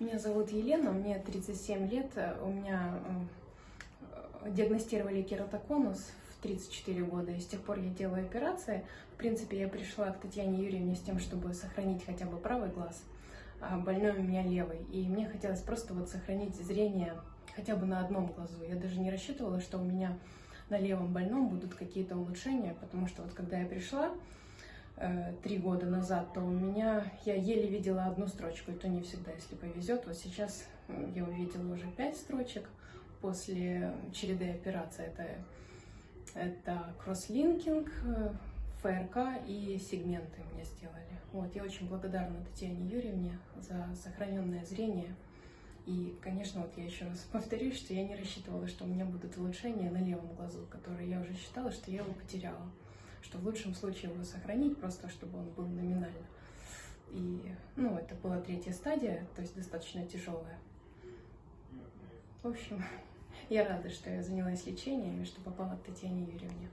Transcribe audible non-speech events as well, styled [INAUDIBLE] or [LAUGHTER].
Меня зовут Елена, мне 37 лет, у меня э, диагностировали кератоконус в 34 года, и с тех пор я делаю операции. В принципе, я пришла к Татьяне Юрьевне с тем, чтобы сохранить хотя бы правый глаз, а больной у меня левый. И мне хотелось просто вот сохранить зрение хотя бы на одном глазу. Я даже не рассчитывала, что у меня на левом больном будут какие-то улучшения, потому что вот когда я пришла, три года назад, то у меня я еле видела одну строчку, и то не всегда, если повезет. Вот сейчас я увидела уже пять строчек после череды операций. Это, это кросслинкинг, э, ФРК и сегменты мне сделали. Вот, я очень благодарна Татьяне Юрьевне за сохраненное зрение. И, конечно, вот я еще раз [LAUGHS] повторюсь, что я не рассчитывала, что у меня будут улучшения на левом глазу, которые я уже считала, что я его потеряла что в лучшем случае его сохранить, просто чтобы он был номинально. И, ну, это была третья стадия, то есть достаточно тяжелая. В общем, [LAUGHS] я рада, что я занялась лечением и что попала к Татьяне Юрьевне.